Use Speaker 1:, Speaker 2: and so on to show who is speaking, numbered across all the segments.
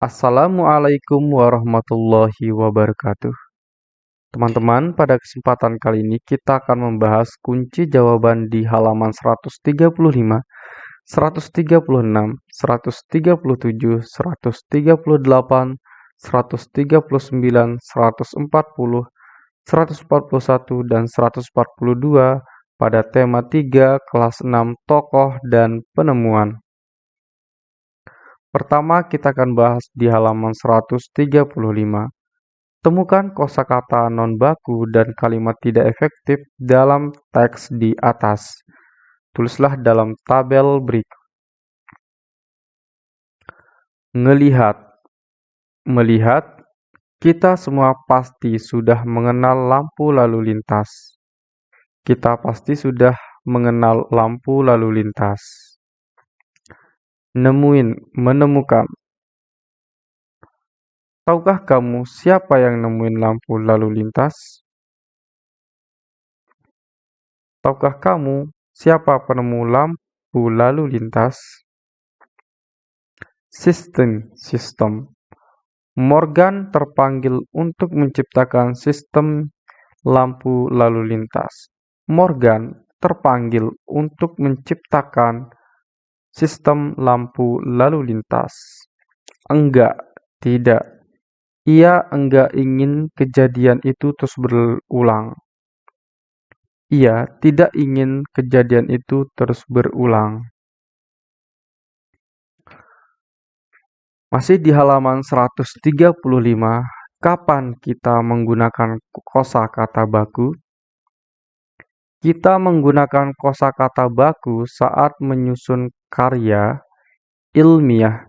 Speaker 1: Assalamualaikum warahmatullahi wabarakatuh. Teman-teman, pada kesempatan kali ini kita akan membahas kunci jawaban di halaman 135, 136, 137, 138, 139, 140, 141, dan 142 pada tema 3 kelas 6 tokoh dan penemuan. Pertama, kita akan bahas di halaman 135. Temukan kosakata non-baku dan kalimat tidak efektif dalam teks di atas. Tulislah dalam tabel berikut. Ngelihat Melihat, kita semua pasti sudah mengenal lampu lalu lintas. Kita pasti sudah mengenal lampu lalu lintas nemuin, menemukan. Tahukah kamu siapa yang nemuin lampu lalu lintas? Tahukah kamu siapa penemu lampu lalu lintas? Sistem, sistem. Morgan terpanggil untuk menciptakan sistem lampu lalu lintas. Morgan terpanggil untuk menciptakan sistem lampu lalu lintas. Enggak, tidak. Ia enggak ingin kejadian itu terus berulang. Ia tidak ingin kejadian itu terus berulang. Masih di halaman 135, kapan kita menggunakan kosa kata baku? Kita menggunakan kosa kata baku saat menyusun karya ilmiah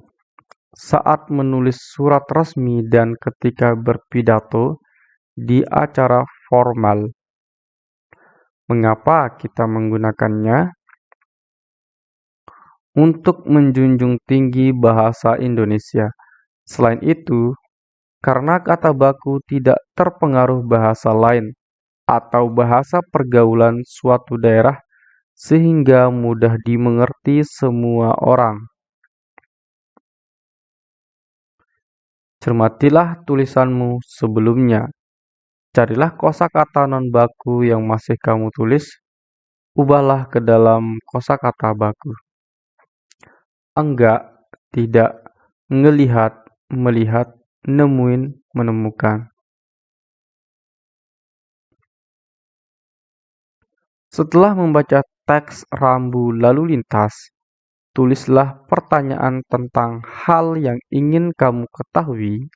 Speaker 1: saat menulis surat resmi dan ketika berpidato di acara formal. Mengapa kita menggunakannya? Untuk menjunjung tinggi bahasa Indonesia. Selain itu, karena kata baku tidak terpengaruh bahasa lain atau bahasa pergaulan suatu daerah sehingga mudah dimengerti semua orang. Cermatilah tulisanmu sebelumnya. Carilah kosakata non baku yang masih kamu tulis, ubahlah ke dalam kosakata baku. Enggak, tidak, ngelihat, melihat, nemuin, menemukan. Setelah membaca teks rambu lalu lintas, tulislah pertanyaan tentang hal yang ingin kamu ketahui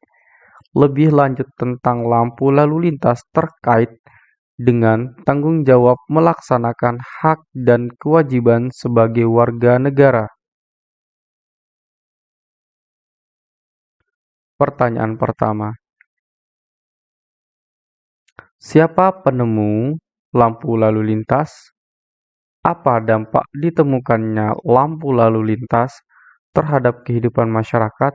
Speaker 1: lebih lanjut tentang lampu lalu lintas terkait dengan tanggung jawab melaksanakan hak dan kewajiban sebagai warga negara. Pertanyaan pertama. Siapa penemu lampu lalu lintas? Apa dampak ditemukannya lampu lalu lintas terhadap kehidupan masyarakat?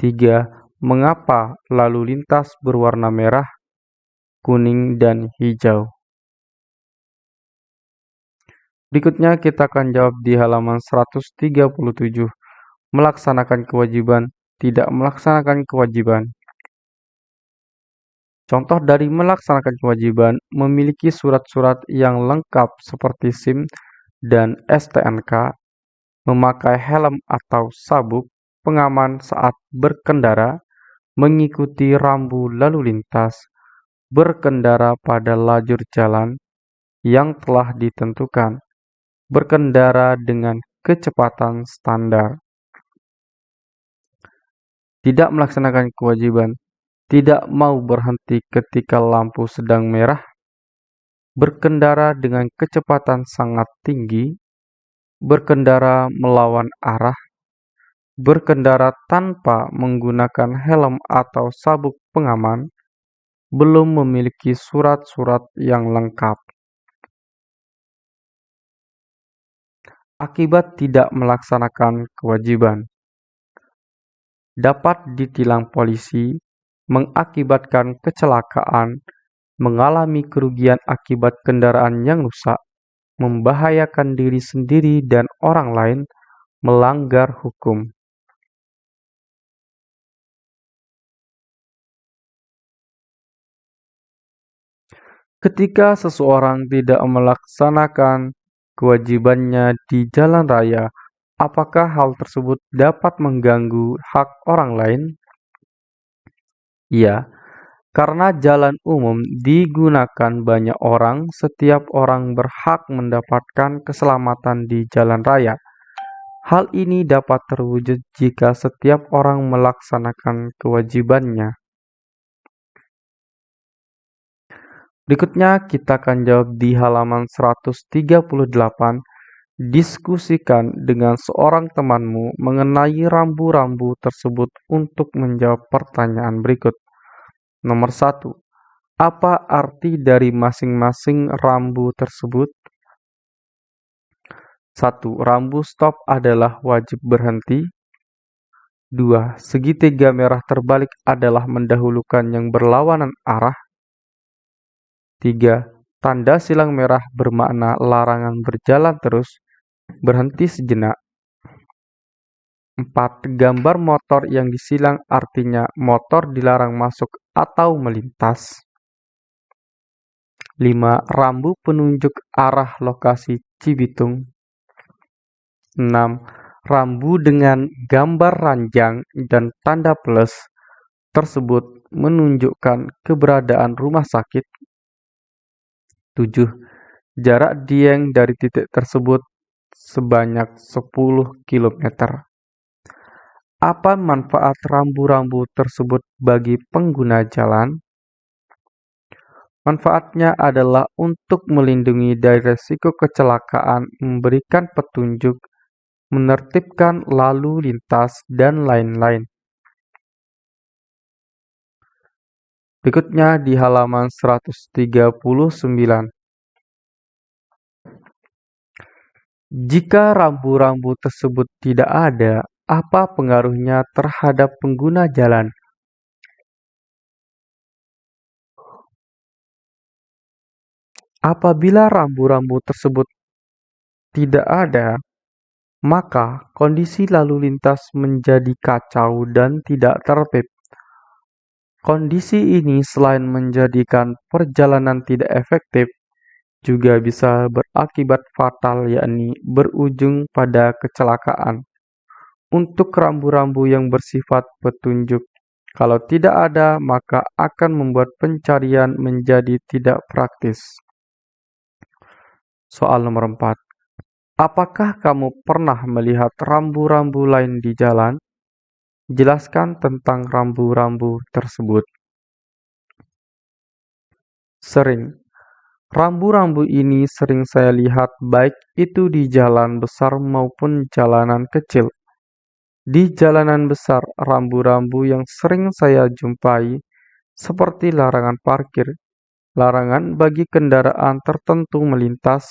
Speaker 1: 3. Mengapa lalu lintas berwarna merah, kuning, dan hijau? Berikutnya kita akan jawab di halaman 137. Melaksanakan kewajiban, tidak melaksanakan kewajiban. Contoh dari melaksanakan kewajiban memiliki surat-surat yang lengkap seperti SIM dan STNK, memakai helm atau sabuk pengaman saat berkendara, mengikuti rambu lalu lintas, berkendara pada lajur jalan yang telah ditentukan, berkendara dengan kecepatan standar. Tidak melaksanakan kewajiban tidak mau berhenti ketika lampu sedang merah, berkendara dengan kecepatan sangat tinggi, berkendara melawan arah, berkendara tanpa menggunakan helm atau sabuk pengaman, belum memiliki surat-surat yang lengkap. Akibat tidak melaksanakan kewajiban dapat ditilang polisi mengakibatkan kecelakaan, mengalami kerugian akibat kendaraan yang rusak, membahayakan diri sendiri dan orang lain, melanggar hukum. Ketika seseorang tidak melaksanakan kewajibannya di jalan raya, apakah hal tersebut dapat mengganggu hak orang lain? Ya, karena jalan umum digunakan banyak orang, setiap orang berhak mendapatkan keselamatan di jalan raya. Hal ini dapat terwujud jika setiap orang melaksanakan kewajibannya. Berikutnya kita akan jawab di halaman 138. Diskusikan dengan seorang temanmu mengenai rambu-rambu tersebut untuk menjawab pertanyaan berikut. Nomor 1. Apa arti dari masing-masing rambu tersebut? 1. Rambu stop adalah wajib berhenti. 2. Segitiga merah terbalik adalah mendahulukan yang berlawanan arah. 3. Tanda silang merah bermakna larangan berjalan terus, berhenti sejenak. 4. Gambar motor yang disilang artinya motor dilarang masuk atau melintas. 5. Rambu penunjuk arah lokasi Cibitung. 6. Rambu dengan gambar ranjang dan tanda plus tersebut menunjukkan keberadaan rumah sakit 7. Jarak Dieng dari titik tersebut sebanyak 10 km. Apa manfaat rambu-rambu tersebut bagi pengguna jalan? Manfaatnya adalah untuk melindungi dari resiko kecelakaan, memberikan petunjuk, menertibkan lalu lintas, dan lain-lain. Berikutnya di halaman 139. Jika rambu-rambu tersebut tidak ada, apa pengaruhnya terhadap pengguna jalan? Apabila rambu-rambu tersebut tidak ada, maka kondisi lalu lintas menjadi kacau dan tidak tertib. Kondisi ini selain menjadikan perjalanan tidak efektif, juga bisa berakibat fatal yakni berujung pada kecelakaan. Untuk rambu-rambu yang bersifat petunjuk, kalau tidak ada maka akan membuat pencarian menjadi tidak praktis. Soal nomor 4. Apakah kamu pernah melihat rambu-rambu lain di jalan? Jelaskan tentang rambu-rambu tersebut. Sering. Rambu-rambu ini sering saya lihat baik itu di jalan besar maupun jalanan kecil. Di jalanan besar, rambu-rambu yang sering saya jumpai seperti larangan parkir, larangan bagi kendaraan tertentu melintas,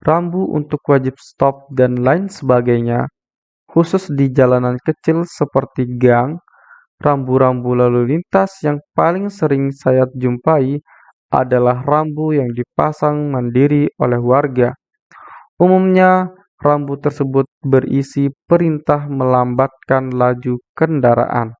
Speaker 1: rambu untuk wajib stop, dan lain sebagainya Khusus di jalanan kecil seperti gang, rambu-rambu lalu lintas yang paling sering saya jumpai adalah rambu yang dipasang mandiri oleh warga. Umumnya, rambu tersebut berisi perintah melambatkan laju kendaraan.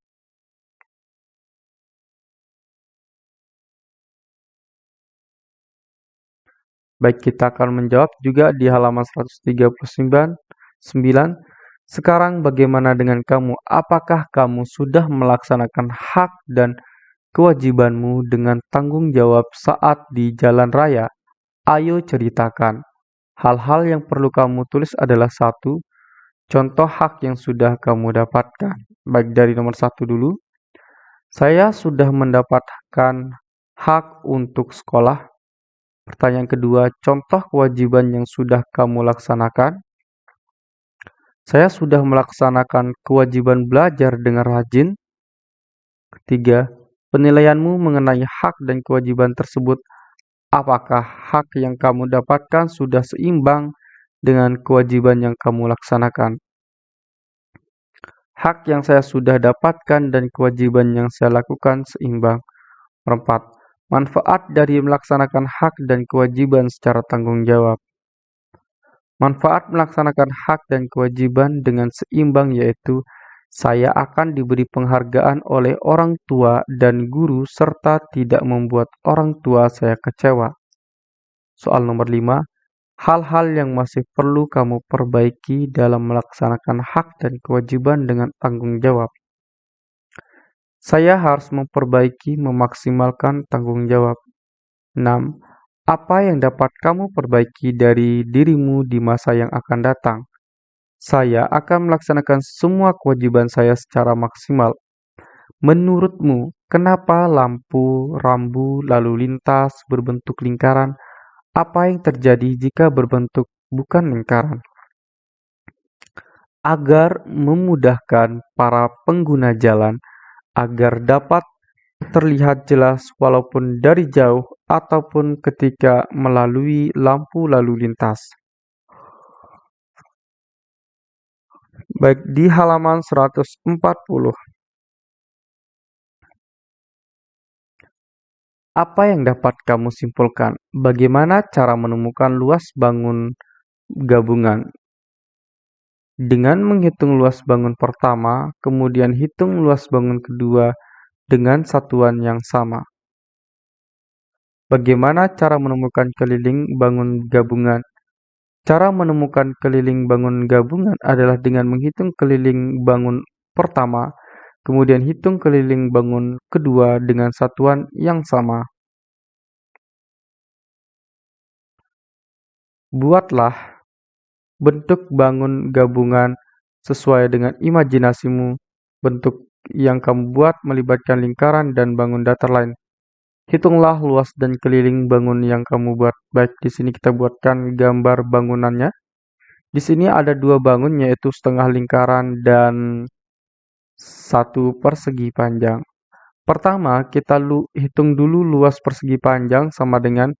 Speaker 1: Baik, kita akan menjawab juga di halaman 139. 9, sekarang bagaimana dengan kamu? Apakah kamu sudah melaksanakan hak dan kewajibanmu dengan tanggung jawab saat di jalan raya? Ayo ceritakan. Hal-hal yang perlu kamu tulis adalah satu, contoh hak yang sudah kamu dapatkan. Baik dari nomor satu dulu. Saya sudah mendapatkan hak untuk sekolah. Pertanyaan kedua, contoh kewajiban yang sudah kamu laksanakan. Saya sudah melaksanakan kewajiban belajar dengan rajin. Ketiga, penilaianmu mengenai hak dan kewajiban tersebut. Apakah hak yang kamu dapatkan sudah seimbang dengan kewajiban yang kamu laksanakan? Hak yang saya sudah dapatkan dan kewajiban yang saya lakukan seimbang. Empat, manfaat dari melaksanakan hak dan kewajiban secara tanggung jawab. Manfaat melaksanakan hak dan kewajiban dengan seimbang yaitu Saya akan diberi penghargaan oleh orang tua dan guru serta tidak membuat orang tua saya kecewa. Soal nomor 5. Hal-hal yang masih perlu kamu perbaiki dalam melaksanakan hak dan kewajiban dengan tanggung jawab. Saya harus memperbaiki memaksimalkan tanggung jawab. 6. Apa yang dapat kamu perbaiki dari dirimu di masa yang akan datang? Saya akan melaksanakan semua kewajiban saya secara maksimal. Menurutmu, kenapa lampu rambu lalu lintas berbentuk lingkaran? Apa yang terjadi jika berbentuk bukan lingkaran? Agar memudahkan para pengguna jalan agar dapat terlihat jelas walaupun dari jauh ataupun ketika melalui lampu lalu lintas. Baik di halaman 140. Apa yang dapat kamu simpulkan? Bagaimana cara menemukan luas bangun gabungan? Dengan menghitung luas bangun pertama, kemudian hitung luas bangun kedua dengan satuan yang sama. Bagaimana cara menemukan keliling bangun gabungan? Cara menemukan keliling bangun gabungan adalah dengan menghitung keliling bangun pertama, kemudian hitung keliling bangun kedua dengan satuan yang sama. Buatlah bentuk bangun gabungan sesuai dengan imajinasimu. Bentuk yang kamu buat melibatkan lingkaran dan bangun datar lain. Hitunglah luas dan keliling bangun yang kamu buat. Baik, di sini kita buatkan gambar bangunannya. Di sini ada dua bangun yaitu setengah lingkaran dan satu persegi panjang. Pertama, kita lu hitung dulu luas persegi panjang sama dengan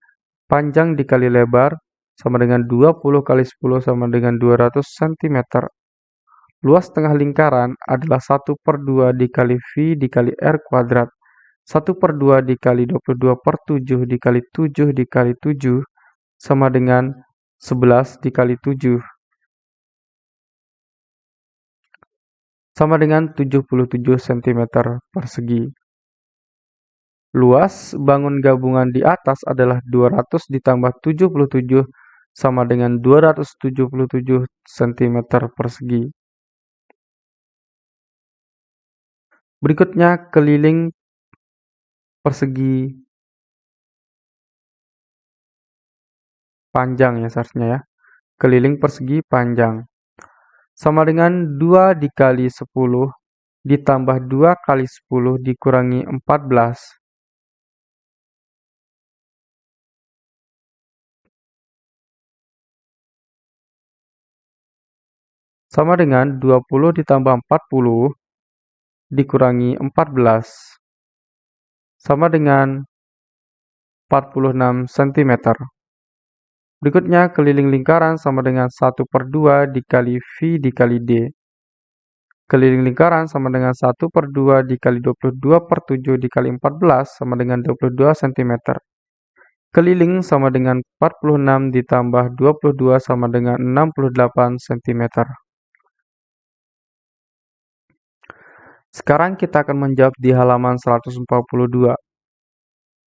Speaker 1: panjang dikali lebar sama dengan 20 kali 10 sama dengan 200 cm. Luas tengah lingkaran adalah 1 per 2 dikali V dikali R kuadrat. 1 per 2 dikali 22 per 7 dikali 7 dikali 7 sama dengan 11 dikali 7. Sama dengan 77 cm persegi. Luas bangun gabungan di atas adalah 200 ditambah 77 sama dengan 277 cm persegi. Berikutnya keliling persegi panjang ya seharusnya ya. Keliling persegi panjang. Sama dengan 2 dikali 10 ditambah 2 kali 10 dikurangi 14. Sama dengan 20 ditambah 40 dikurangi 14 sama dengan 46 cm. Berikutnya, keliling lingkaran sama dengan 1 per 2 dikali V dikali D. Keliling lingkaran sama dengan 1 per 2 dikali 22 per 7 dikali 14 sama dengan 22 cm. Keliling sama dengan 46 ditambah 22 sama dengan 68 cm. Sekarang kita akan menjawab di halaman 142.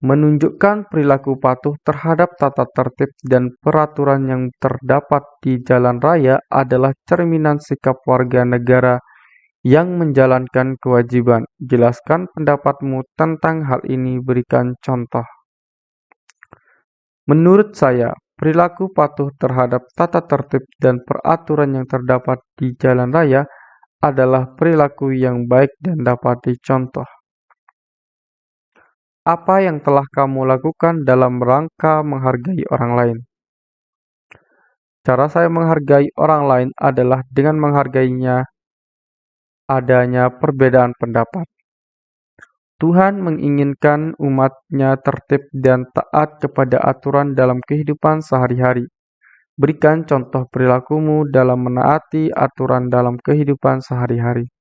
Speaker 1: Menunjukkan perilaku patuh terhadap tata tertib dan peraturan yang terdapat di jalan raya adalah cerminan sikap warga negara yang menjalankan kewajiban. Jelaskan pendapatmu tentang hal ini, berikan contoh. Menurut saya, perilaku patuh terhadap tata tertib dan peraturan yang terdapat di jalan raya adalah perilaku yang baik dan dapat dicontoh. Apa yang telah kamu lakukan dalam rangka menghargai orang lain? Cara saya menghargai orang lain adalah dengan menghargainya adanya perbedaan pendapat. Tuhan menginginkan umatnya tertib dan taat kepada aturan dalam kehidupan sehari-hari. Berikan contoh perilakumu dalam menaati aturan dalam kehidupan sehari-hari.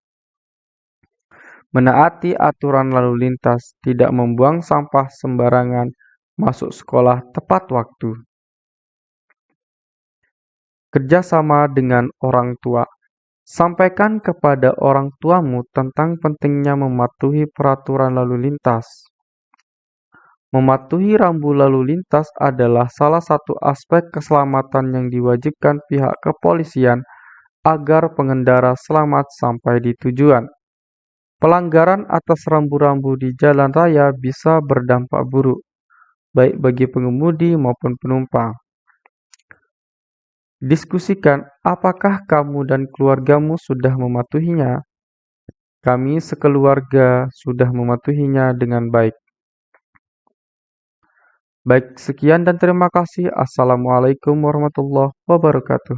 Speaker 1: Menaati aturan lalu lintas, tidak membuang sampah sembarangan, masuk sekolah tepat waktu. Kerjasama dengan orang tua. Sampaikan kepada orang tuamu tentang pentingnya mematuhi peraturan lalu lintas. Mematuhi rambu lalu lintas adalah salah satu aspek keselamatan yang diwajibkan pihak kepolisian agar pengendara selamat sampai di tujuan. Pelanggaran atas rambu-rambu di jalan raya bisa berdampak buruk, baik bagi pengemudi maupun penumpang. Diskusikan apakah kamu dan keluargamu sudah mematuhinya. Kami sekeluarga sudah mematuhinya dengan baik. Baik, sekian dan terima kasih. Assalamualaikum warahmatullahi wabarakatuh.